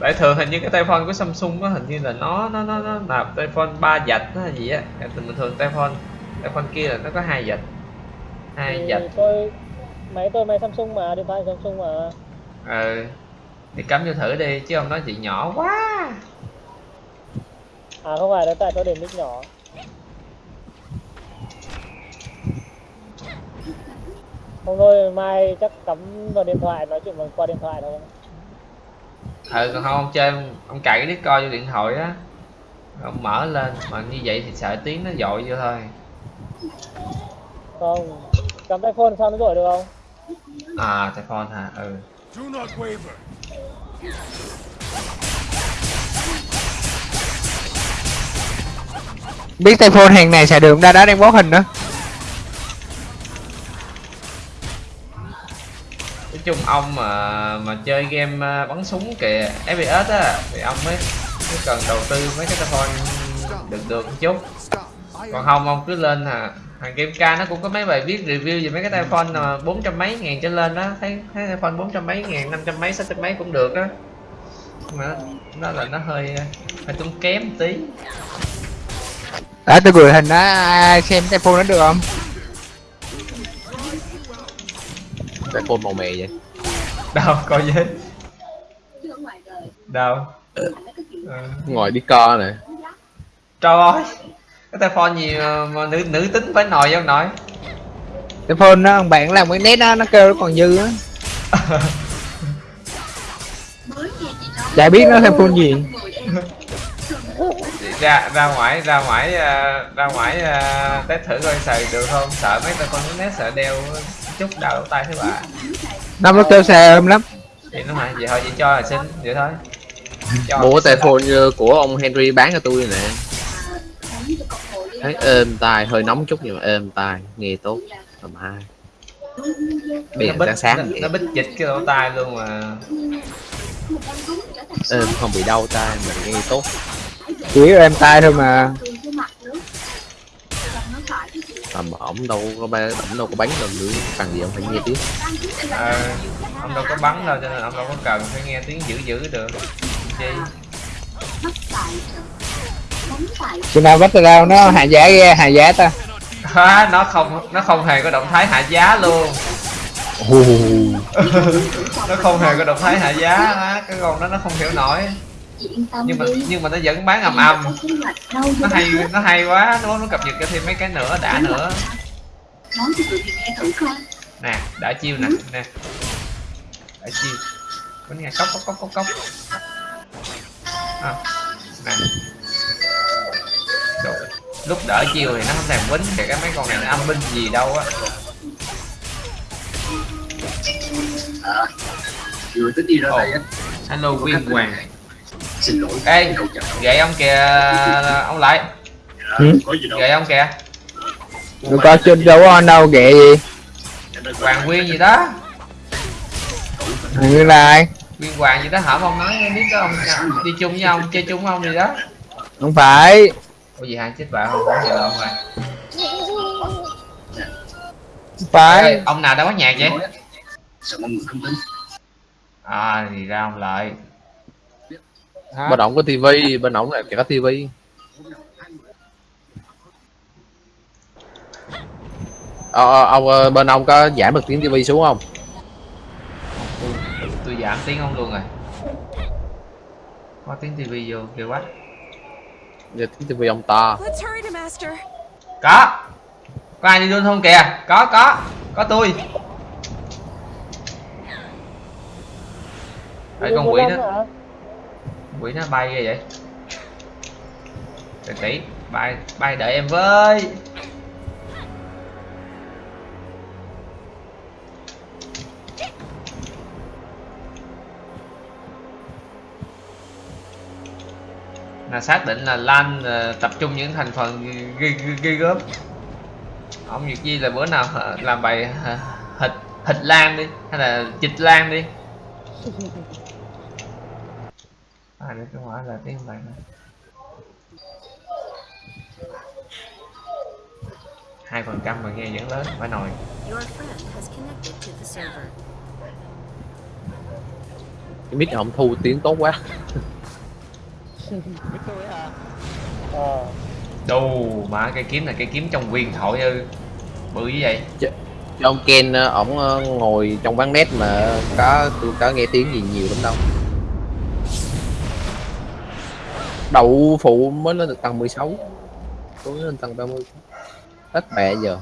Tại thường hình như cái tay phone của Samsung á hình như là nó nó nó nó là tay phone ba dạch hay gì á. Bình thường tay phone tay phone kia là nó có hai dạch hai thì tôi máy tôi máy Samsung mà điện thoại Samsung mà. Ờ thì cắm vô thử đi chứ ông nói chị nhỏ quá. À không phải là tại tôi để mic nhỏ. Không thôi mai chắc cắm vào điện thoại nói chuyện bằng qua điện thoại thôi. Ừ còn không ông chơi ông cài cái Discord vô điện thoại á. Ông mở lên mà như vậy thì sợ tiếng nó dội vô thôi không. Cắm tay phone sao nó rội được không? À tay phone hả? Ừ. Do not waver. Biết tay phone hàng này xài được ra đó đang bó hình nữa. nói chung ông mà mà chơi game à, bắn súng kìa FPS á thì ông mới, mới cần đầu tư mấy cái telephone được được một chút còn không ông cứ lên à hàng game ca nó cũng có mấy bài viết review về mấy cái tay phone mà bốn trăm mấy ngàn trở lên đó. Thấy thấy tay phone bốn trăm mấy ngàn năm trăm mấy sáu trăm mấy cũng được đó mà nó, là nó hơi hơi tốn kém một tí. Đã tôi gửi hình đó, ai xem tay phone nó được không? cái phone màu mè vậy. Đâu coi với đâu? Ừ. ngồi đi co nè. Trời ơi cái tay phone gì mà, mà nữ nữ tính phải nồi không nội Tay phone nó, thằng bạn làm cái nét đó, nó kêu nó còn dư á. Chả biết nó thêm phone gì. ra ra ngoài ra ngoài à, ra ngoài à, test thử coi xài được không sợ mấy tay con nét sợ đeo chút đau lỗ tay thế bà Nó nó kêu xe ôm lắm. thì nó hả vậy thôi vậy cho là xin vậy thôi cho mua cái tay phone như của ông Henry bán cho tôi nè thấy êm tai hơi nóng chút nhưng mà êm tai nghe tốt. Tầm hai. Nó điện bích sáng sáng nó, nó bích dịch cái lỗ tai luôn mà. Êm không bị đau tai mà nghe tốt. Chủ yếu em tay thôi mà. tầm ổng đâu có ba ổng đâu có bắn đâu nữa cần gì ông phải nghe tiếng ờ, ông đâu có bắn đâu cho nên ông đâu có cần phải nghe tiếng dữ dữ được. Chi Khi nào bắt tao đâu? Nó hạ giá ghê, hạ giá ta. à, nó không nó không hề có động thái hạ giá luôn. Nó không hề có động thái hạ giá á, cái con đó nó không hiểu nổi. Nhưng mà nhưng mà nó vẫn bán ầm ầm. Nó hay nó hay quá nó nó cập nhật cho thêm mấy cái nữa đã nữa. Nè đã chiêu nè nè. Đã chiêu. Có nghe cốc cốc cốc cốc cốc. À, nè Lúc đỡ chiêu thì nó không thèm quýnh kìa cái mấy con này nó âm binh gì đâu á. Vừa tính đi ra đây á, hello quyên hoàng. xin lỗi. ê gậy ông kìa ông lại. Ừ? Gì đâu. gậy ông kìa. Rồi coi trên đâu có anh đâu ghẹ gì. Hoàng nguyên gì đó. Người là ai? nguyên hoàng gì đó hả? Ông nói biết đó ông đi chung với ông chơi chung với ông gì đó Không phải. ủa gì hai chết vợ không? Có gì đâu ông ơi Không phải. Ê, ông nào đã bắt nhạc vậy? Sợ mọi người không tin à thì ra ông lợi Hả? bên ổng có tivi bên ổng là có tivi ờ, ờ, ông ờ, bên ông có giảm được tiếng tivi xuống không? Tôi, tôi giảm tiếng ông luôn rồi. Có tiếng tivi vô kêu quá giờ ông to Let's hurry to master. có. Có ai đi luôn không kìa? Có có. Có tôi. Ê, con quỷ nó hả? quỷ nó bay ghê vậy? Tỷ tỷ bay bay đợi em với là xác định là lan ờ, tập trung những thành phần ghê ghê- ghê gớm. Ông việc gì là bữa nào ờ, làm bài ờ, thịt thịt lan đi hay là chịch lan đi? [LAUGHS] À để tôi hỏi là tiếng bạn. Hai phần trăm mà nghe vẫn lớn phải nồi cái mic ông thu tiếng tốt quá Ờ. đù mà cây kiếm là cây kiếm trong huyền thoại ư? Bự như vậy. Chứ ông Ken ờ, ổng ờ, ngồi trong quán net mà có tôi có nghe tiếng gì nhiều lắm đâu. Đậu phụ mới lên được tầng 16 tôi lên tầng 30 hết mẹ giờ.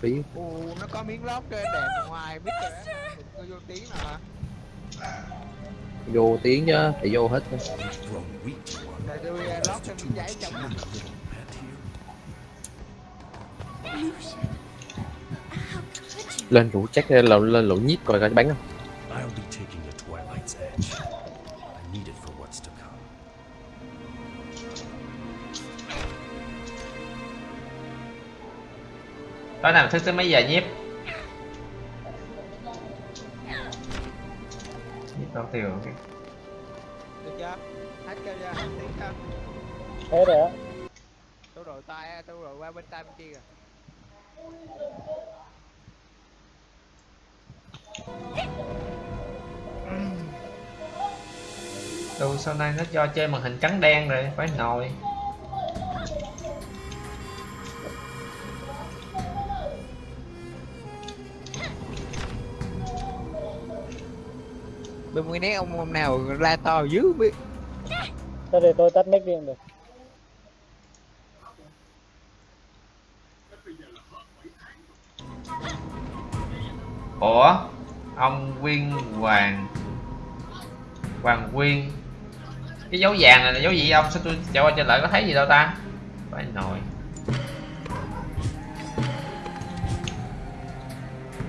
Phí. Ồ, nó có miếng lót trên đẹp ngoài biết rồi vô tiếng nào hả? Vô tiếng chứ phải vô hết lên rủ check lên lên lỗ nhíp coi coi bắn không I'll be taking the Twilight's edge. I need it for what's to come. tối nào thức tới mấy giờ nhiếp tiêu rồi cái Được chưa? Hết chưa chưa? Hết tiếng chưa? Thế rồi á. Tôi đổi tay, tôi đổi qua bên tay bên kia rồi. Đồ sau này nó cho chơi màn hình trắng đen rồi phải nồi Bên ngoài nét ông ông nào la to dữ biết. Thôi để tôi tắt mic đi cũng được. ủa? Ông quyên hoàng. Hoàng quyên. Cái dấu vàng này là dấu gì ông? Sao tôi chạy qua chạy lại có thấy gì đâu ta? Phải nồi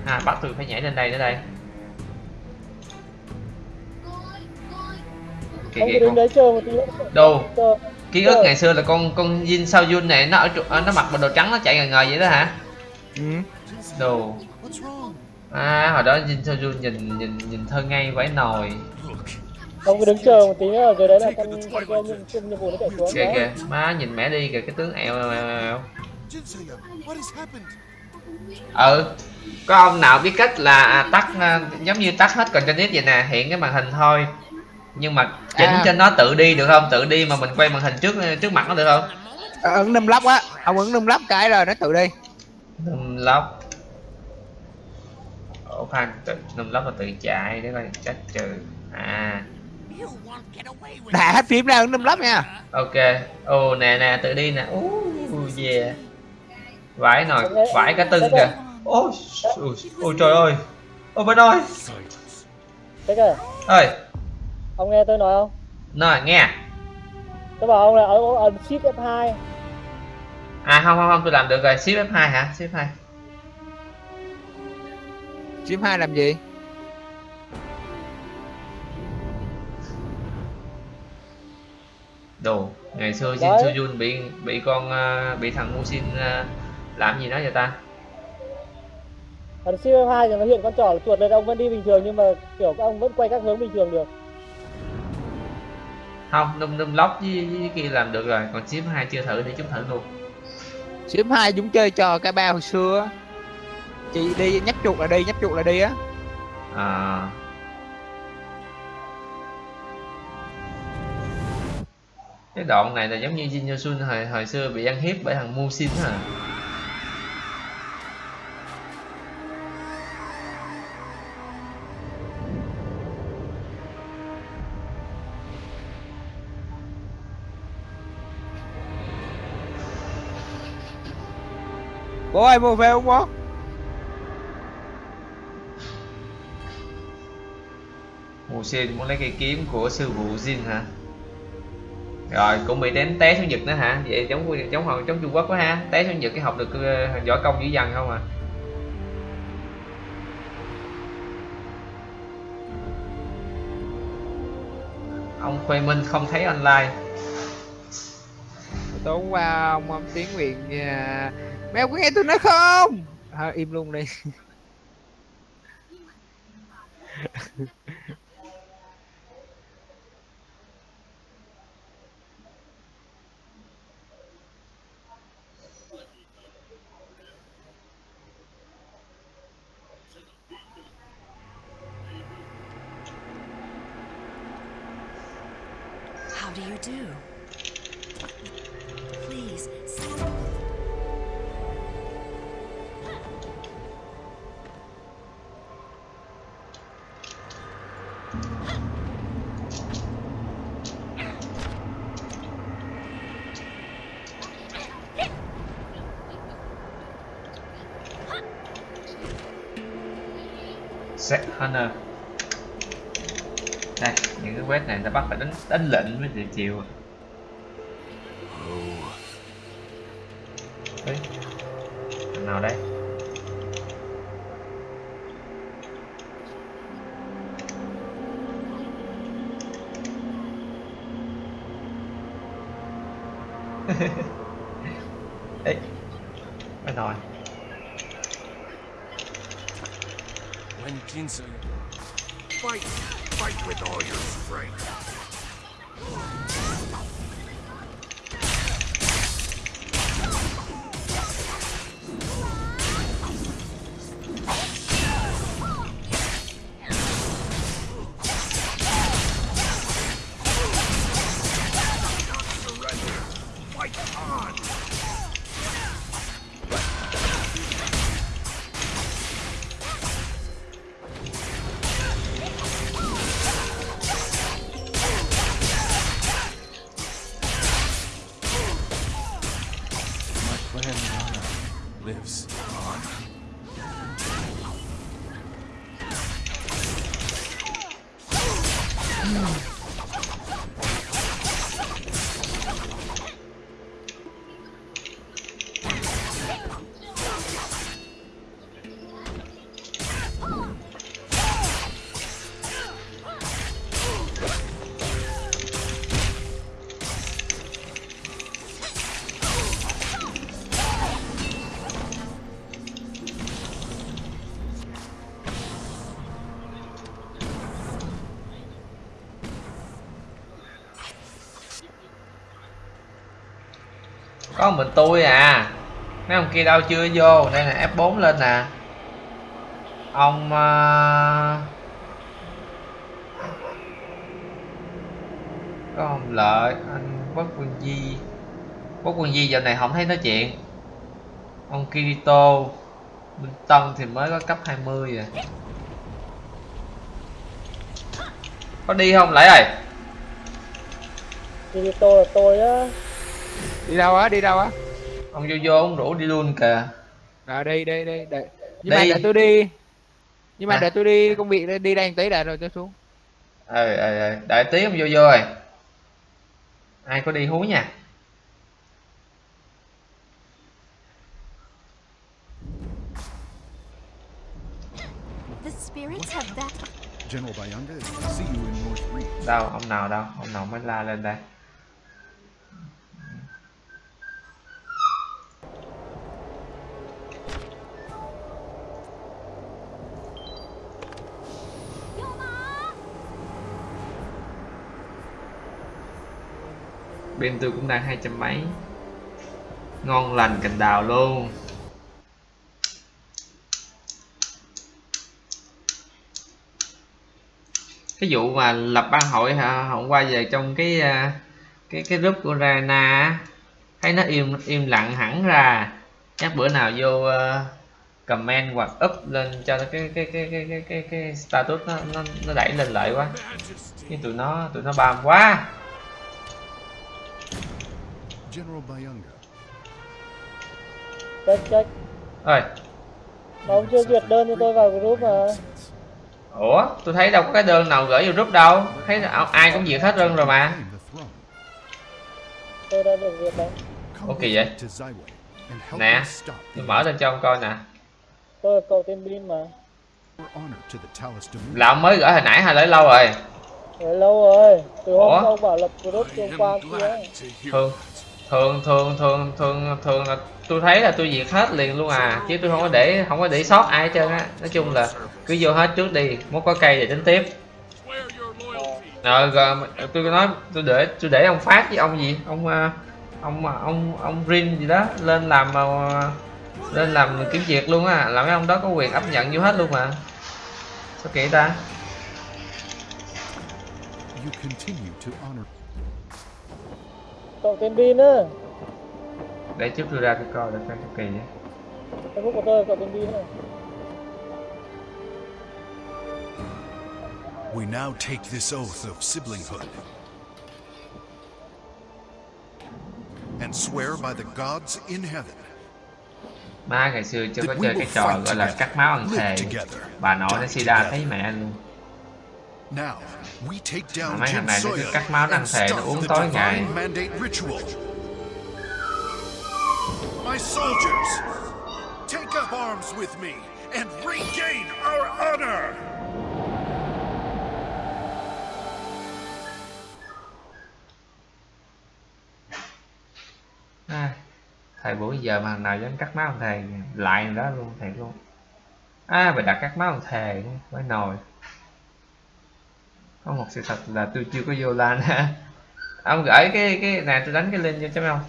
à bắt tôi phải nhảy lên đây nữa đây kìa Ông kìa cứ đứng con đấy chờ một tí nữa. đâu? Ký ức ngày xưa là con con Jin Sao Yun này nó ở ờ, nó mặc bộ đồ trắng nó chạy ngời ngời vậy đó hả? Ừ. đồ. À hồi đó Jin Sao Yun nhìn nhìn nhìn thơ ngây vãi nồi. Look, Ông cứ đứng chờ một tí nữa rồi đấy là con con nhiệm nhiệm vụ nó chạy xuống. kìa má nhìn mẹ đi kìa cái tướng has happened? ừ. Có ông nào biết cách là tắt à, giống như tắt hết còn cho nít vậy nè hiện cái màn hình thôi nhưng mà chỉnh À. cho nó tự đi được không? Tự đi mà mình quay màn hình trước trước mặt nó được không? Ờ, ấn num lắp á, ông ấn num lắp cái rồi nó tự đi. num lóc. Ổ khoan tự num lóc là tự chạy để coi trách trừ. À. Đã hết phím ra ấn num lắp nha. ok. Ồ nè nè tự đi nè. Uh, yeah. Vãi nồi vãi cả tưng kìa. Ôi ôi, trời ơi. Ôi bên ơi. Ơi ông nghe tôi nói không? nói nghe Tôi bảo ông là ấn ấn shift F2. à không không không tôi làm được rồi shift F2 hả shift 2 Phím hai làm gì? đồ ngày xưa Jin Đấy. Soo-yun bị bị con ờ, bị thằng Musin uh, làm gì đó vậy ta Còn siêu 2 thì nó hiện con trỏ chuột lên ông vẫn đi bình thường nhưng mà kiểu các ông vẫn quay các hướng bình thường được. Không num num lóc với, với, kia làm được rồi còn chip hai chưa thử để chúng thử luôn Ship 2 chúng chơi trò cái bao hồi xưa. Chị đi nhấp chuột là đi, nhấp chuột là đi á. à cái đoạn này là giống như Jin Yo Sun hồi, hồi xưa bị ăn hiếp bởi thằng Musin hả Bố ơi mua về không bố? Musin muốn lấy cây kiếm của sư phụ Jin hả? Rồi cũng bị đánh té xuống Nhật nữa hả? Vậy giống giống hồi giống Trung Quốc quá ha. Té xuống Nhật cái học được ờ, võ công dữ dằn không à? Ông Khuê Minh không thấy online. Tối qua ông, ông Tiến Nguyện à, Mẹ có nghe tôi nói không? Thôi im luôn đi. [LAUGHS] Set Hunter đây, những cái quét này ta bắt phải đánh đánh lệnh mới được chịu. Có mình tôi à. Mấy ông kia đâu chưa vô? Đây là F4 lên nè. Ông ờ, có ông lợi, anh Quốc Quân Di. Quốc Quân Di giờ này không thấy nói chuyện. Ông Kirito, Minh Tân thì mới có cấp 20 à. Có đi không lại ơi? Kirito là tôi á. Đi đâu á? Đi đâu á? ông vô vô ông rủ đi luôn kìa Rồi đi đi đi để nhưng mà Đi. để tôi đi. Nhưng mà À. để tôi đi công việc đi đây một tí đã rồi tôi xuống. ờ ờ ờ đợi tí ông vô vô rồi ai có đi hú nha đâu ông nào đâu ông nào mới la lên đây pin tôi cũng đang hai trăm mấy. Ngon lành cành đào luôn. Cái vụ mà lập ban hội hả? Hôm qua về trong cái à, cái cái group của Rana thấy nó im im lặng hẳn ra. Chắc bữa nào vô uh, comment hoặc up lên cho cái cái cái cái cái cái, cái status nó, nó nó đẩy lên lại quá. Nhưng tụi nó tụi nó bam quá. General Bayanga. Check check. Mà ông chưa duyệt đơn cho tôi vào group mà. ủa tôi thấy đâu có cái đơn nào gửi vô group đâu thấy ai cũng duyệt hết đơn rồi mà. Tôi đã được duyệt đấy. Ok vậy. nè tôi mở lên cho ông coi nè Tôi là cậu tên Bin mà. Là ông mới gửi hồi nãy hay lấy lâu rồi Để lâu rồi. Từ hôm Ủa? ông bảo lập group cho qua kia. ấy thường thường thường thường thường là tôi thấy là tôi diệt hết liền luôn à. Chứ tôi không có để không có để sót ai hết trơn á. Nói chung là cứ vô hết trước đi muốn có cây thì tính tiếp. Ờ, rồi, tôi nói tôi để tôi để ông phát với ông gì? Ông ờ, ông ờ, ông ông Rin gì đó lên làm lên làm kiểm duyệt luôn á. Là mấy ông đó có quyền áp nhận vô hết luôn mà. Sao kỳ ta? You continue to honor. Cậu tên Bin á. để trước tôi ra tôi coi được cái kỳ á Facebook của tôi cậu tên Bin á. We now take this oath of siblinghood and swear by the gods in heaven má ngày xưa chưa có chơi cái trò gọi là cắt máu ăn thề bà nội nó sida thấy mẹ luôn mấy thằng này nó cứ cắt máu and thề nó uống tối ngày divine mandate ritual. My soldiers, take up arms with me and regain our honor. à, thời buổi giờ mà nào dám cắt máu thề lại đó luôn thiệt luôn à bà đặt cắt máu thề mới nồi có một sự thật là tôi chưa có vô lan. Ha [LAUGHS] ông gửi cái cái này tôi đánh cái link cho chấm không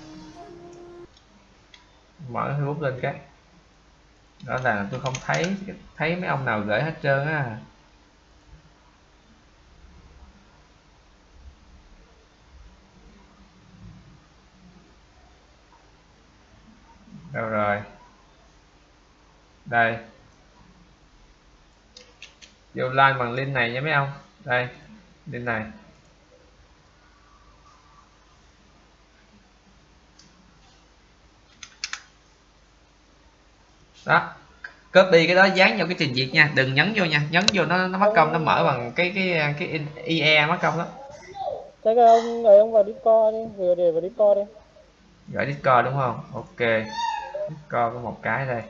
mở facebook lên cái. Đó là tôi không thấy thấy mấy ông nào gửi hết trơn á. Đâu rồi? Đây. Vô like bằng link này nha mấy ông đây link này. Đó copy cái đó dán vào cái trình duyệt nha. Đừng nhấn vô nha. Nhấn vô nó nó mất công nó mở bằng cái cái cái ie mất công đó. Chắc là ông ấy ông vào Discord đi, vừa để vào Discord đi. gửi discord đúng không? Ok. Discord có một cái đây